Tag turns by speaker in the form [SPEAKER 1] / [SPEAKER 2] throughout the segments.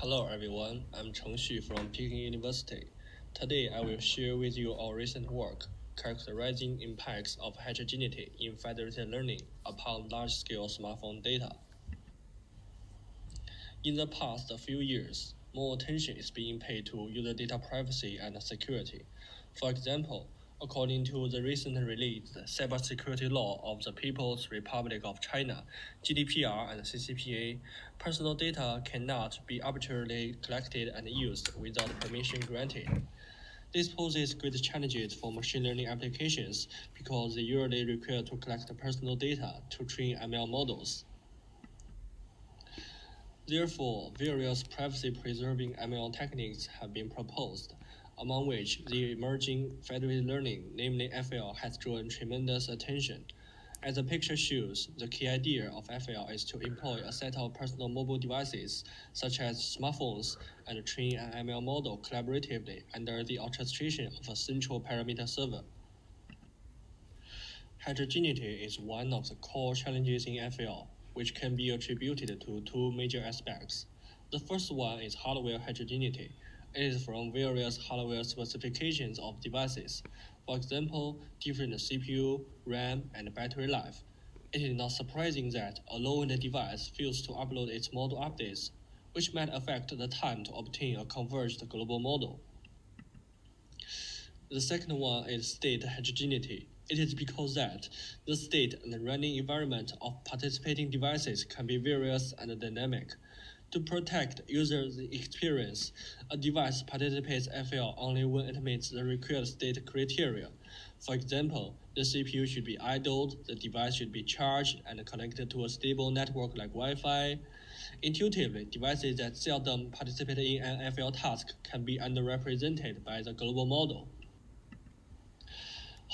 [SPEAKER 1] Hello everyone, I'm Cheng Xu from Peking University. Today I will share with you our recent work characterizing impacts of heterogeneity in federated learning upon large-scale smartphone data. In the past few years, more attention is being paid to user data privacy and security. For example, according to the recently released Cybersecurity Law of the People's Republic of China, GDPR and CCPA, personal data cannot be arbitrarily collected and used without permission granted. This poses great challenges for machine learning applications because they usually require to collect personal data to train ML models. Therefore, various privacy-preserving ML techniques have been proposed, among which the emerging federated learning, namely FL, has drawn tremendous attention. As the picture shows, the key idea of FL is to employ a set of personal mobile devices, such as smartphones, and train an ML model collaboratively under the orchestration of a central parameter server. Heterogeneity is one of the core challenges in FL, which can be attributed to two major aspects. The first one is hardware heterogeneity. It is from various hardware specifications of devices, for example, different CPU, RAM, and battery life. It is not surprising that a low-end device fails to upload its model updates, which might affect the time to obtain a converged global model. The second one is state heterogeneity. It is because that the state and the running environment of participating devices can be various and dynamic. To protect users' experience, a device participates FL only when it meets the required state criteria. For example, the CPU should be idled, the device should be charged and connected to a stable network like Wi-Fi. Intuitively, devices that seldom participate in an FL task can be underrepresented by the global model.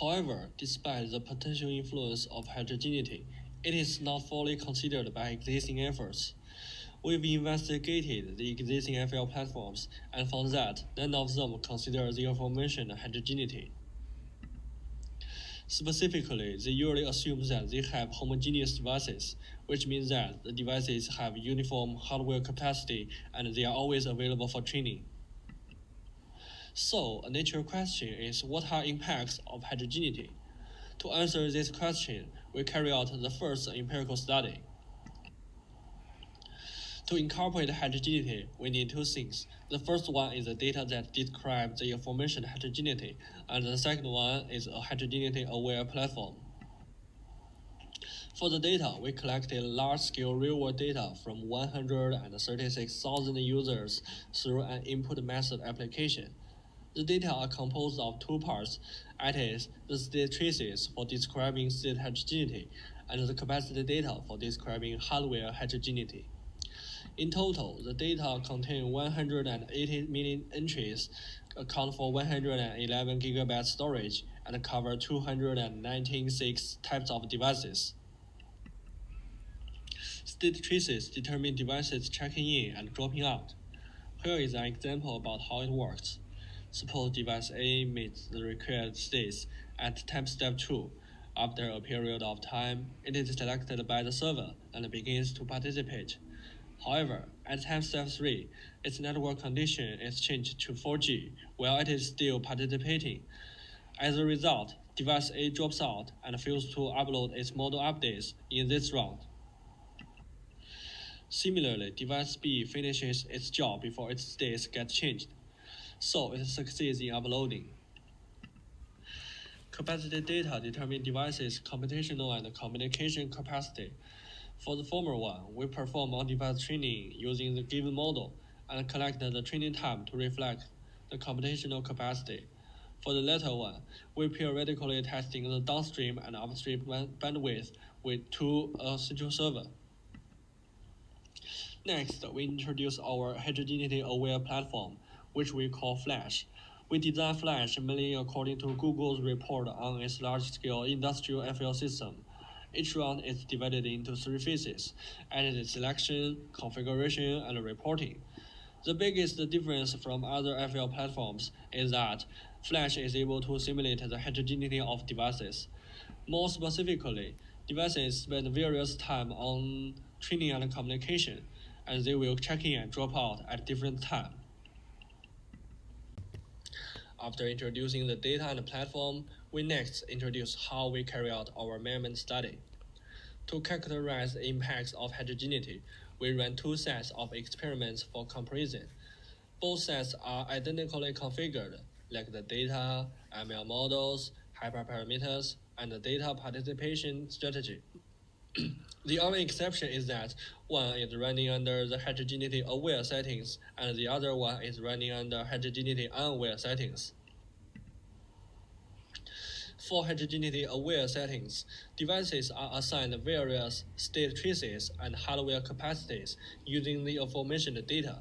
[SPEAKER 1] However, despite the potential influence of heterogeneity, it is not fully considered by existing efforts. We've investigated the existing FL platforms and found that none of them consider the aforementioned heterogeneity. Specifically, they usually assume that they have homogeneous devices, which means that the devices have uniform hardware capacity and they are always available for training. So, a natural question is what are impacts of heterogeneity? To answer this question, we carry out the first empirical study. To incorporate heterogeneity, we need two things. The first one is the data that describe the information heterogeneity, and the second one is a heterogeneity-aware platform. For the data, we collected large-scale real-world data from 136,000 users through an input method application. The data are composed of two parts, that is, the state traces for describing state heterogeneity, and the capacity data for describing hardware heterogeneity. In total, the data contain 180 million entries, account for 111 gigabytes storage, and cover 296 types of devices. State traces determine devices checking in and dropping out. Here is an example about how it works. Suppose device A meets the required states at time step 2. After a period of time, it is selected by the server and begins to participate. However, at step 3, its network condition is changed to 4G while it is still participating. As a result, device A drops out and fails to upload its model updates in this round. Similarly, device B finishes its job before its states get changed, so it succeeds in uploading. Capacity data determine devices' computational and communication capacity for the former one, we perform on-device training using the given model and collect the training time to reflect the computational capacity. For the latter one, we periodically testing the downstream and upstream bandwidth with two a central server. Next, we introduce our heterogeneity-aware platform, which we call Flash. We design Flash mainly according to Google's report on its large-scale industrial FL system each round is divided into three phases, entity selection, configuration, and reporting. The biggest difference from other FL platforms is that Flash is able to simulate the heterogeneity of devices. More specifically, devices spend various time on training and communication. and they will check in and drop out at different time. After introducing the data and the platform, we next introduce how we carry out our measurement study. To characterize the impacts of heterogeneity, we ran two sets of experiments for comparison. Both sets are identically configured, like the data, ML models, hyperparameters, and the data participation strategy. The only exception is that one is running under the heterogeneity aware settings and the other one is running under heterogeneity unaware settings. For heterogeneity aware settings, devices are assigned various state traces and hardware capacities using the aforementioned data.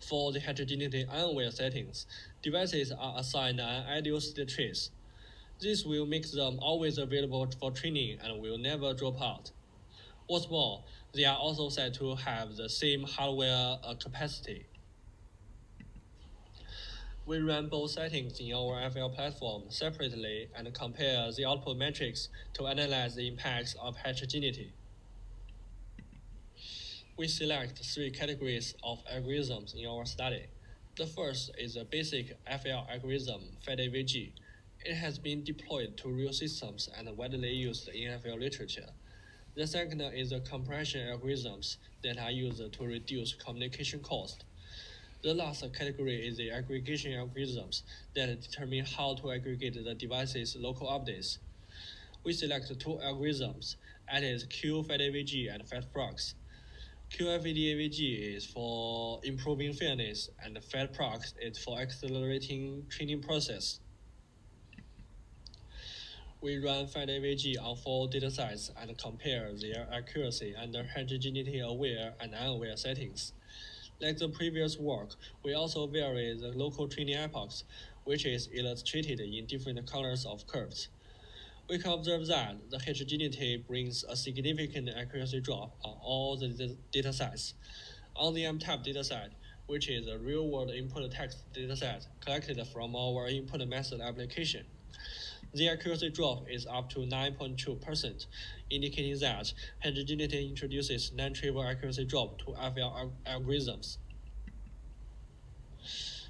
[SPEAKER 1] For the heterogeneity unaware settings, devices are assigned an ideal state trace. This will make them always available for training and will never drop out. What's more, they are also said to have the same hardware uh, capacity. We run both settings in our FL platform separately and compare the output metrics to analyze the impacts of heterogeneity. We select three categories of algorithms in our study. The first is a basic FL algorithm, FedAVG. It has been deployed to real systems and widely used in FL literature. The second is the compression algorithms that are used to reduce communication cost. The last category is the aggregation algorithms that determine how to aggregate the device's local updates. We select two algorithms, that is QFedAVG and FedProx. QFedAVG is for improving fairness and FedProx is for accelerating training process. We run FedAVG on four datasets and compare their accuracy under heterogeneity aware and unaware settings. Like the previous work, we also vary the local training epochs, which is illustrated in different colors of curves. We can observe that the heterogeneity brings a significant accuracy drop on all the data sets. On the M-Type dataset, which is a real-world input text dataset collected from our input method application, the accuracy drop is up to 9.2%, indicating that heterogeneity introduces non-trivial accuracy drop to FL algorithms.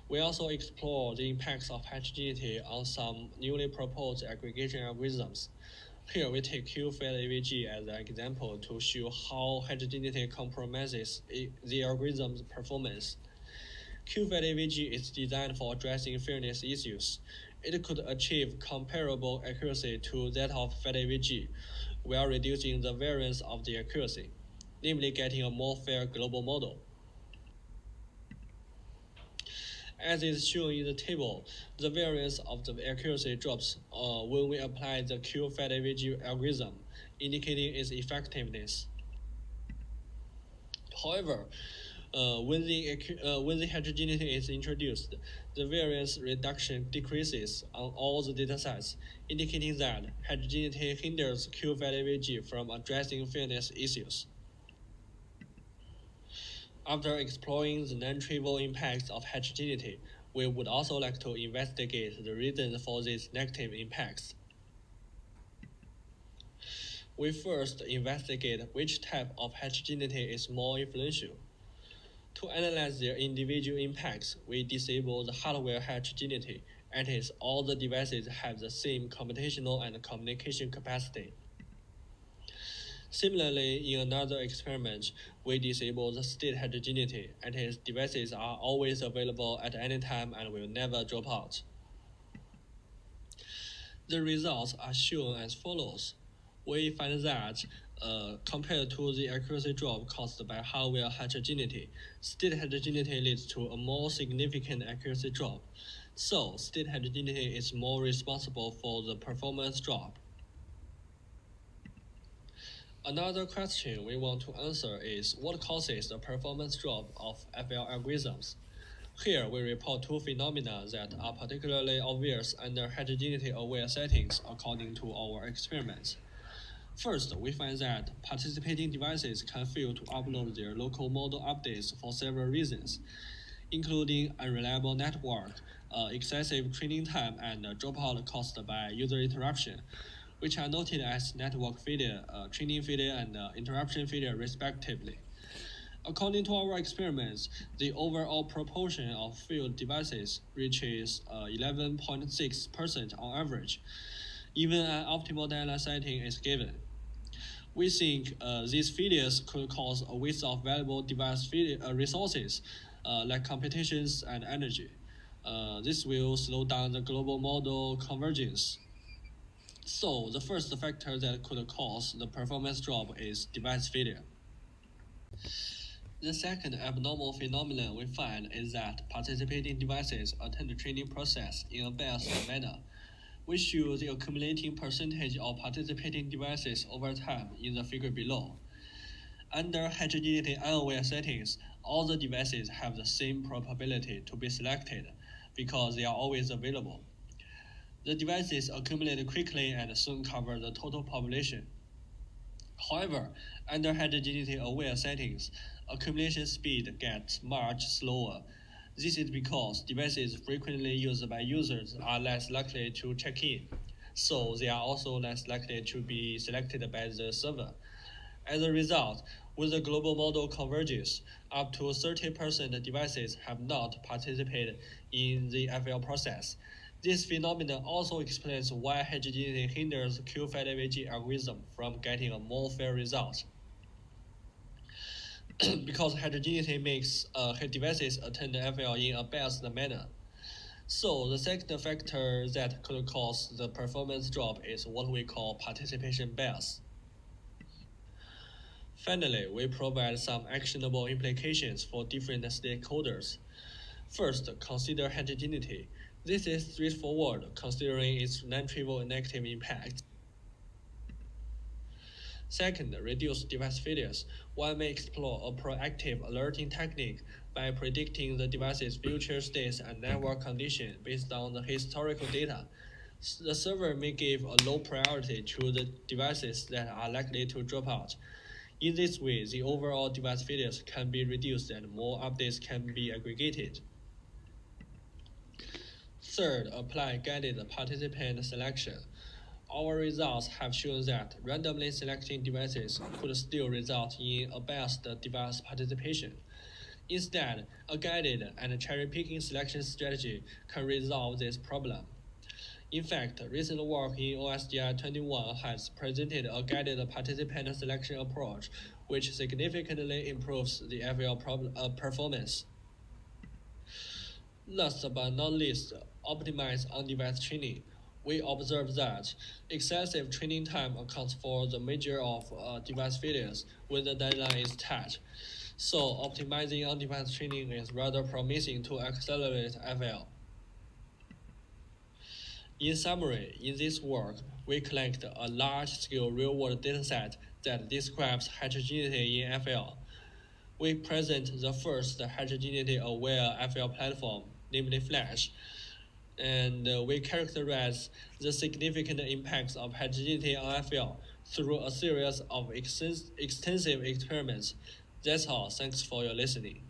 [SPEAKER 1] We also explore the impacts of heterogeneity on some newly proposed aggregation algorithms. Here we take QFedAVG as an example to show how heterogeneity compromises the algorithm's performance. QFedAVG is designed for addressing fairness issues. It could achieve comparable accuracy to that of FedAVG while reducing the variance of the accuracy, namely getting a more fair global model. As is shown in the table, the variance of the accuracy drops uh, when we apply the QFedAVG algorithm, indicating its effectiveness. However, uh, when, the, uh, when the heterogeneity is introduced, the variance reduction decreases on all the datasets, indicating that heterogeneity hinders QFedAVG from addressing fairness issues. After exploring the non-trivial impacts of heterogeneity, we would also like to investigate the reasons for these negative impacts. We first investigate which type of heterogeneity is more influential. To analyze their individual impacts, we disable the hardware heterogeneity, that is, all the devices have the same computational and communication capacity. Similarly, in another experiment, we disable the state heterogeneity, and its devices are always available at any time and will never drop out. The results are shown as follows. We find that uh, compared to the accuracy drop caused by hardware heterogeneity, state heterogeneity leads to a more significant accuracy drop. So, state heterogeneity is more responsible for the performance drop. Another question we want to answer is what causes the performance drop of FL algorithms? Here we report two phenomena that are particularly obvious under heterogeneity-aware settings according to our experiments. First, we find that participating devices can fail to upload their local model updates for several reasons, including unreliable network, uh, excessive training time, and dropout caused by user interruption which are noted as network failure, uh, training failure, and uh, interruption failure, respectively. According to our experiments, the overall proportion of failed devices reaches 11.6% uh, on average, even an optimal data setting is given. We think uh, these failures could cause a waste of valuable device uh, resources uh, like computations and energy. This will slow down the global model convergence. So, the first factor that could cause the performance drop is device failure. The second abnormal phenomenon we find is that participating devices attend the training process in a biased manner. We show the accumulating percentage of participating devices over time in the figure below. Under heterogeneity unaware settings, all the devices have the same probability to be selected because they are always available. The devices accumulate quickly and soon cover the total population. However, under heterogeneity aware settings, accumulation speed gets much slower. This is because devices frequently used by users are less likely to check in, so they are also less likely to be selected by the server. As a result, when the global model converges, up to 30% devices have not participated in the FL process. This phenomenon also explains why heterogeneity hinders QFAT algorithm from getting a more fair result. because heterogeneity makes uh, devices attend the FL in a biased manner. So the second factor that could cause the performance drop is what we call participation bias. Finally, we provide some actionable implications for different stakeholders. First, consider heterogeneity. This is straightforward considering its non-trivial negative impact. Second, reduce device failures. One may explore a proactive alerting technique by predicting the device's future states and network condition based on the historical data. The server may give a low priority to the devices that are likely to drop out. In this way, the overall device failures can be reduced and more updates can be aggregated. Third, apply guided participant selection our results have shown that randomly selecting devices could still result in a biased device participation. Instead, a guided and cherry-picking selection strategy can resolve this problem. In fact, recent work in OSDI 21 has presented a guided participant selection approach, which significantly improves the FL uh, performance. Last but not least, optimize on-device training we observe that excessive training time accounts for the major of uh, device failures when the deadline is tight. So optimizing on-device training is rather promising to accelerate FL. In summary, in this work, we collect a large-scale real-world dataset that describes heterogeneity in FL. We present the first heterogeneity-aware FL platform, namely Flash, and uh, we characterize the significant impacts of heterogeneity on FL through a series of extensive experiments. That's all. Thanks for your listening.